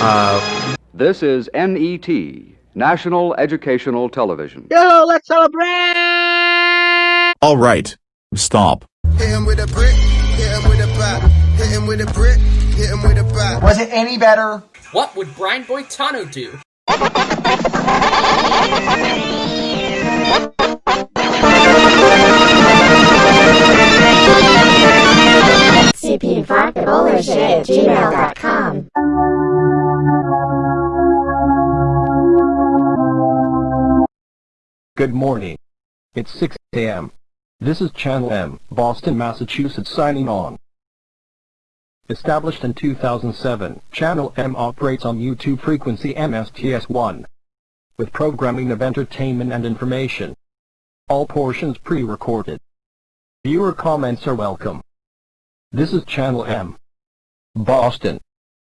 Uh, This is NET, National Educational Television. Yo, let's celebrate! All right. Stop. Hit him with a brick, hit him with a bat. Hit him with a brick, hit him with a bat. Was it any better? What would Brian Boitano do? cp5bullshit at gmail.com. Good morning. It's 6 a.m. This is Channel M, Boston, Massachusetts signing on. Established in 2007, Channel M operates on YouTube frequency MSTS1 with programming of entertainment and information. All portions pre-recorded. Viewer comments are welcome. This is Channel M. Boston.